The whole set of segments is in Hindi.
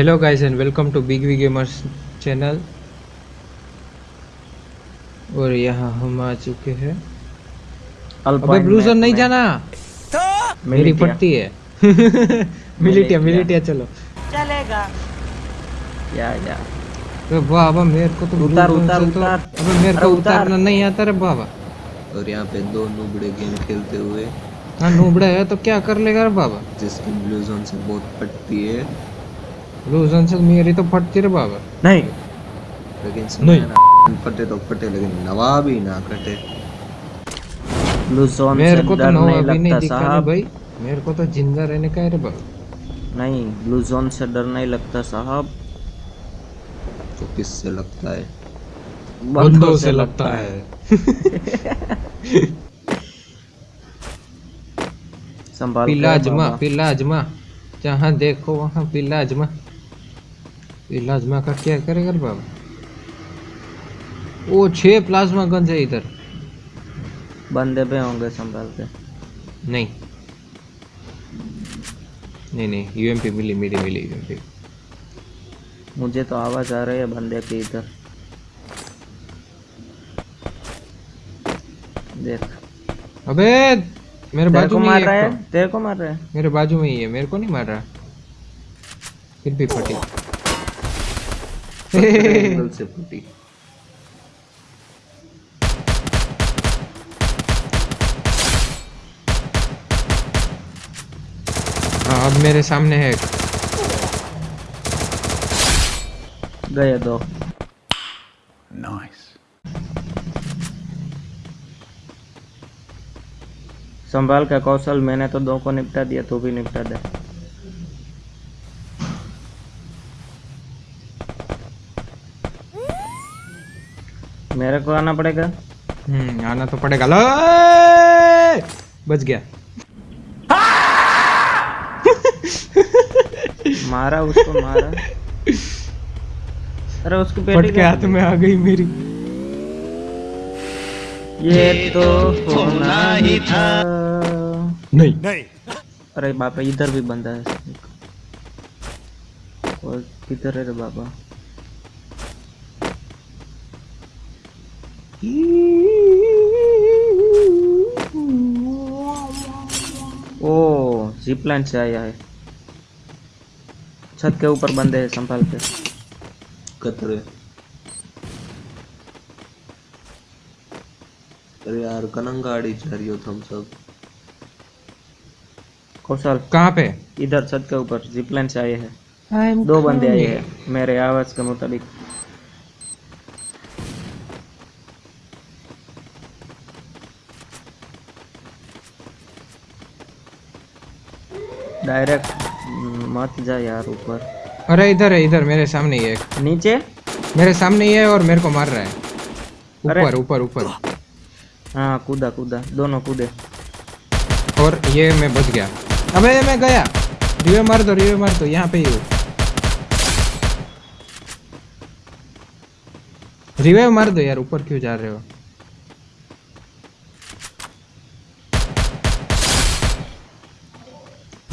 Hello guys and welcome to big V gamers channel और यहाँ हम आ चुके हैं। अबे ब्लू जोन नहीं जाना। तो? मेरी फटती है। Militia militia. चलो। चलेगा। या या। अबे बाबा मेरे को तो उतार, उतार, तो उतार। अबे मेरे को उतारना नहीं आता रे बाबा। और यहाँ पे दो नुबड़े गेम खेलते हुए। हाँ नूबड़ा है तो क्या कर लेगा रे बाबा? जिसकी ब्लू जोन से बहुत फटती है। ब्लू जोन से मेरी तो फटती रे बाबा नहीं। लेकिन नहीं। है फटे तो फटे लेकिन नवाब ही ना कटे। ब्लू जोन से मेरे को तो डर नवा नहीं भी नहीं लगता दिखा साहब। भाई। मेरे को तो ज़िंदा रहने का है रे बाबा। नहीं ब्लू जोन से डर नहीं लगता साहब। तो किससे लगता है? बंदों से लगता है। संभाल पिलाजमा। पिलाजमा जहाँ देखो वहाँ पिलाजमा। पिलाजमा का क्या करेगा बाबा? ओ छह प्लाज्मा गन्स है इधर। बंदे भी होंगे संभाल के। नहीं। नहीं नहीं यूएमपी मिली मिली मिली यूएमपी मुझे तो आवाज़ आ रही है बंदे की इधर। देख। अबे मेरे बाजू में मार रहा है? तो। तेरे को मार रहा है? मेरे बाजू में ही है मेरे को नहीं मार रहा। फिर भी फटी। एंगल से फटी हाँ अब मेरे सामने है गए दो। नाइस संभाल का कौशल मैंने तो दो को निपटा दिया तू भी निपटा दे। मेरे को आना पड़ेगा। हम्म आना तो पड़ेगा। लो! बच गया। मारा उसको मारा। अरे उसकी बेटी के हाथ में आ गई मेरी। ये तो होना ही था। नहीं। नहीं। अरे बाप रे इधर भी बंदा है। और किधर है रे बाबा? ओ जिप लाइन से आया है। छत के ऊपर बंदे हैं संभाल के। कतरे। अरे यार कनंगाड़ी जा रही हो तुम सब। कौशल कहाँ पे? इधर छत के ऊपर जिप लाइन से आए हैं। दो बंदे आए हैं मेरे आवाज़ के मुताबिक। डायरेक्ट मत जा यार ऊपर। अरे इधर है इधर मेरे सामने ही है एक। नीचे? मेरे सामने ही है और मेरे को मार रहा है। ऊपर ऊपर ऊपर। हाँ कूदा कूदा दोनों कूदे। और ये मैं बच गया। अबे मैं गया। रिवे मार दो रिवे मार दो यहाँ पे ही हूँ। रिवाइव मार दो यार ऊपर क्यों जा रहे हो?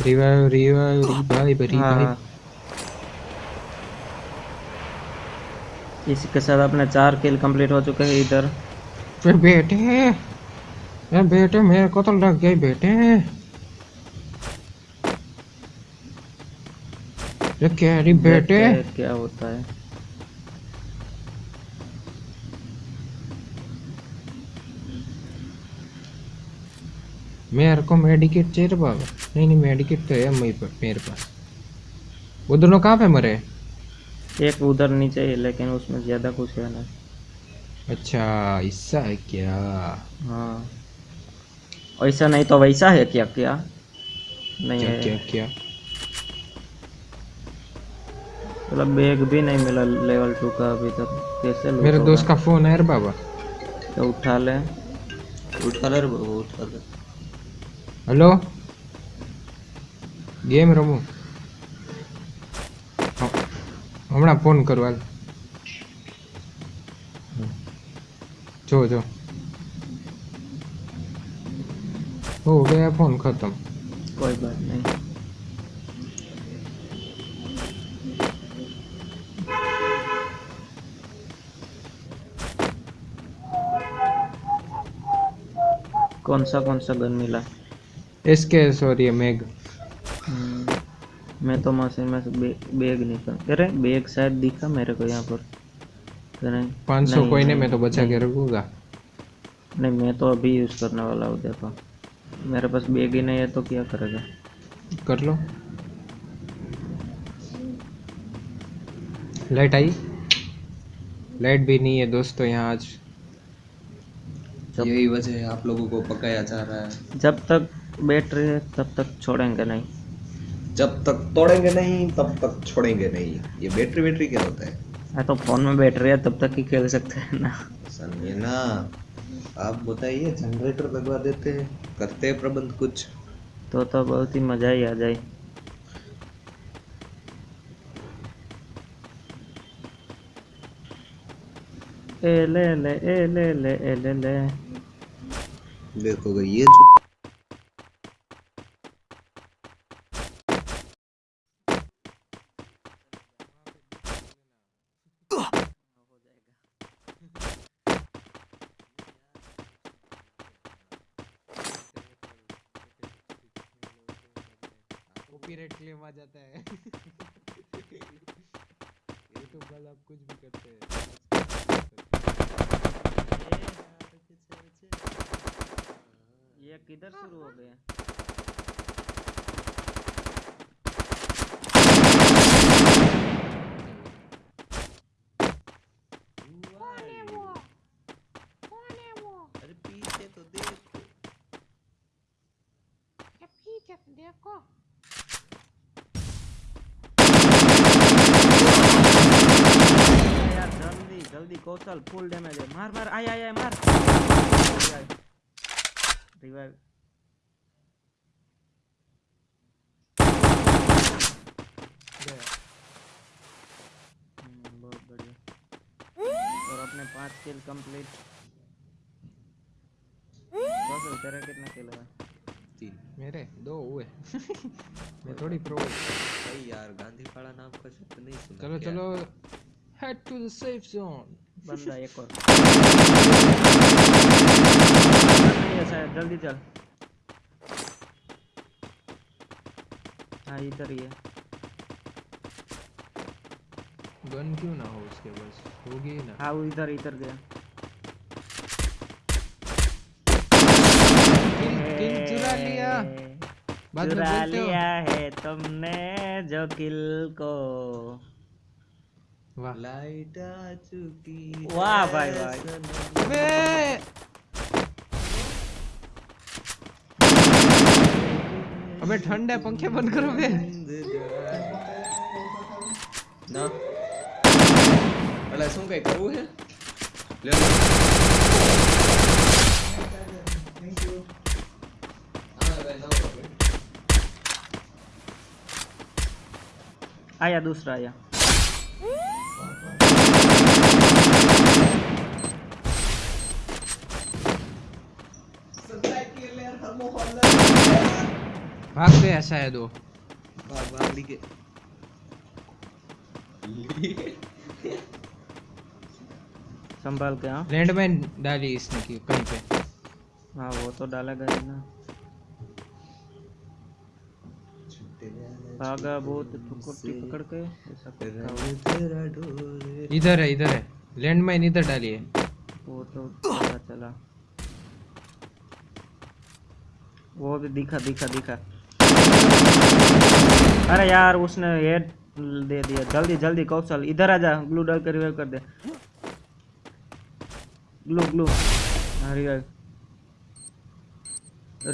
रिवाइव रिवाइव रिवाइव रिवाइव इसी के साथ अपने चार किल कंप्लीट हो चुके हैं इधर? फिर बेटे यार बेटे मेरे को तो लग गई बेटे ये कैरी बेटे क्या होता है? मेरे को मेडिकेट चाहिए रे बाबा। नहीं नहीं मेडिकेट तो है मेरे पास मेरे पास। वो दोनों कहाँ पे मरे? एक उधर नीचे है लेकिन उसमें ज़्यादा कुछ है ना। अच्छा ऐसा है क्या? हाँ। ऐसा नहीं तो वैसा है क्या क्या? नहीं क्या है। क्या क्या? मतलब बैग भी नहीं मिला लेवल टू का अभी तक। कैसे मेरे दोस्त का फ़ोन है रे बाबा। तो उठा ले। उठा ले रे बाबू उठा ले। હલો ગેમ રમું હમણાં ફોન કરવા જો જો હો ગયા ફોન ખતમ કોઈ બાત નહીં कौन सा कौन सा गन मिला एसके सॉरी मैग मैं तो मशीन में से बे, बैग निकाल अरे बैग शायद दिखा मेरे को यहाँ पर। अरे, 500 नहीं, कोई नहीं नहीं, मैं तो बचा के नहीं, रखूँगा। नहीं मैं तो अभी यूज़ करने वाला हूँ देखो। मेरे पास बैग ही नहीं है तो क्या करेगा? कर लो। लाइट आई? लाइट भी नहीं है दोस्तों यहाँ आज। यही वजह है आप लोगों को पकाया जा रहा है। जब तक बैटरी है तब तक छोड़ेंगे नहीं। जब तक तोड़ेंगे नहीं तब तक छोड़ेंगे नहीं। ये बैटरी बैटरी क्या होता है? हाँ तो फ़ोन में बैटरी है तब तक ही खेल सकते हैं ना। समझे ना? आप बताइए जनरेटर लगवा देते हैं करते हैं प्रबंध कुछ? तो तो बहुत ही मज़ा ही आ जाए। ए ले ले ए ले ले ए ले ले। देखो ये जो कॉपीराइट क्लेम आ जाता है। यूट्यूब वाला आप कुछ भी करते हैं। ये किधर शुरू हो गया? अरे पीछे तो देखो देखो यार जल्दी कौशल फुल डैमेज है मार मार आय आय आय मार रिवाइव बहुत बढ़िया। और अपने पाँच किल कंप्लीट कौशल तेरा कितना किल है तीन। मेरे? दो हुए। मैं थोड़ी प्रो भाई यार गांधी पाड़ा नाम का शब्द नहीं सुना चलो चलो। Head to the safe zone बंदा एक और। नहीं है शायद जल्दी चल। हाँ इधर ही है। गन क्यों ना हो उसके पास? होगी ना। हाँ वो इधर इधर गया। चुरा लिया? चुरा लिया है तुमने जो किल को। लाइट आ चुकी वाह है भाई, वाह। सनम। अबे अबे ठंड है पंखे बंद करो बे ના એટલે શું કઈ કરવું છે લે લો. હા, ભાઈ, જાઓ આપણે. आया दूसरा आया भाग पे ऐसा है दो भाग भाग लीके। संभाल के हाँ। लैंड में डाली इसने की कहीं पे। हाँ वो तो डाला गया ना। भागा बहुत ठुकुटी पकड़ के। इधर है इधर है। लैंड माइन इधर डाली है। वो तो चला चला। वो भी दिखा दिखा दिखा। अरे यार उसने हेड दे दिया। जल्दी जल्दी कौशल इधर आ जा। ग्लू डाल कर रिवाइव कर दे। Glue glue. हाँ रिवाइव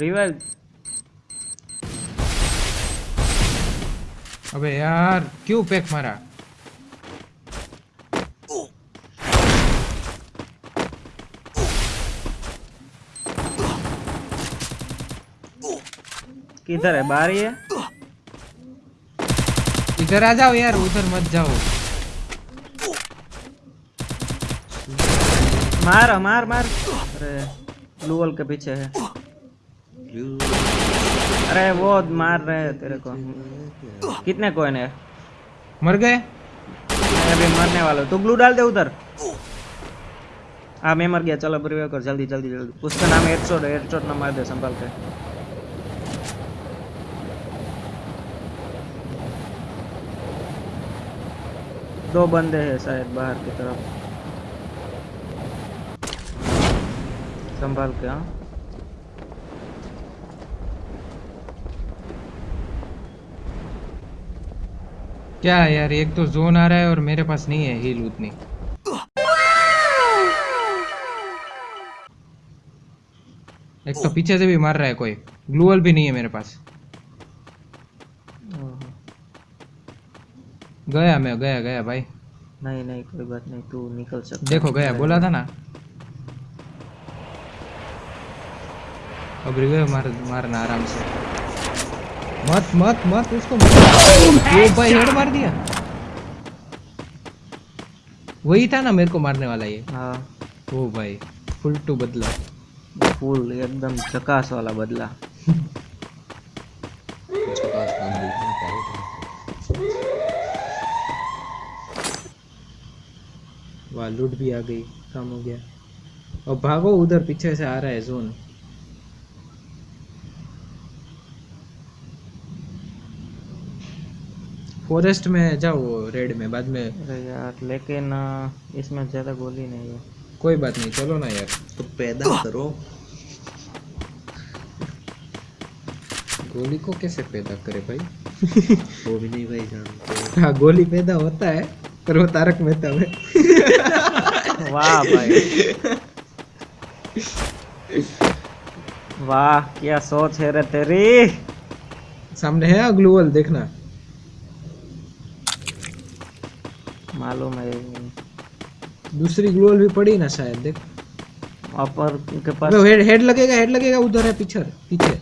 रिवाइव अबे यार क्यों पैक मारा? किधर है? बारी है? इधर आ जाओ यार उधर मत जाओ मार मार मार. अरे ब्लू वॉल के पीछे है. अरे वो मार रहे हैं तेरे को. कितने कोइन है? मर गए? मैं अभी मरने वाला हूँ. तू ग्लू डाल दे उधर. हाँ मैं मर गया. चलो रिवाइव कर. जल्दी जल्दी जल्दी. उसका नाम हेडशॉट हेडशॉट ना मार दे संभाल के. दो बंदे हैं शायद बाहर की तरफ़। संभाल के हाँ। क्या है यार एक तो जोन आ रहा है और मेरे पास नहीं है हील उतनी। एक तो पीछे से भी मार रहा है कोई। ग्लूअल भी नहीं है मेरे पास। गया मैं गया गया भाई। नहीं नहीं कोई बात नहीं तू निकल सकता देखो गया बोला था ना। अब रिवे मार मारना आराम से। मत मत मत उसको वो भाई हेड मार दिया। वही था ना मेरे को मारने वाला ये। हाँ। ओ भाई फुल टू बदला। फुल एकदम चकास वाला बदला उसके पास काम देखने का है। वाह लूट भी आ गई काम हो गया। अब भागो उधर पीछे से आ रहा है जोन फॉरेस्ट में जाओ रेड में बाद में। यार लेकिन इसमें ज़्यादा गोली नहीं है। कोई बात नहीं चलो ना यार। तो पैदा करो। गोली को कैसे पैदा करे भाई? वो भी नहीं भाई जानते। हाँ गोली पैदा होता है। पर वो तारक मेहता में वाह भाई। वाह क्या सोच है रे तेरी? सामने है ग्लूवल देखना। मालूम है। दूसरी ग्लूवल भी पड़ी ना शायद देख। अपर के पास हेड हेड लगेगा हेड लगेगा उधर है पीछे पीछे।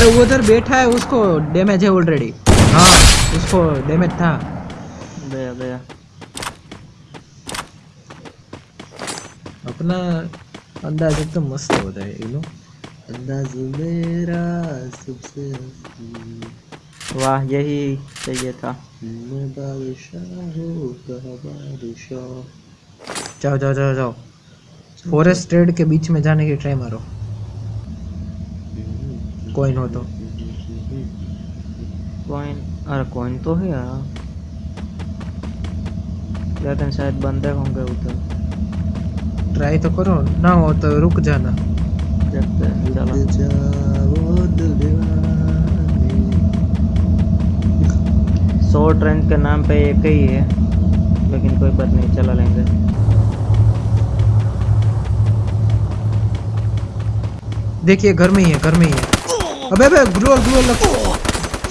अरे वो उधर बैठा है उसको डैमेज है ऑलरेडी हाँ। उसको डैमेज था। गया गया अपना अंदाज एकदम मस्त होता है यू नो अंदाज मेरा सबसे वाह यही चाहिए था। मैं बादशाह हूँ कहा बादशाह। जाओ जाओ जाओ जाओ। फॉरेस्ट रेड के बीच में जाने की ट्राई मारो। कोइन हो तो। कॉइन अरे कॉइन तो है यार। लेकिन शायद बंदे होंगे उधर ट्राई तो करो ना हो तो रुक जाना। देखते हैं चलो। रेंज के नाम पे एक ही है लेकिन कोई बात नहीं चला लेंगे। देखिए घर में ही है घर में ही है। अबे अबे ग्लोअल ग्लोअल लग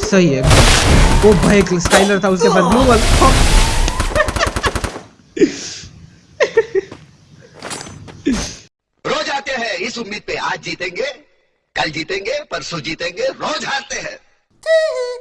सही है। वो भाई स्काइलर था, उसके पास ग्लोअल रोज आते हैं, इस उम्मीद पे आज जीतेंगे, कल जीतेंगे, परसों जीतेंगे, रोज हारते हैं।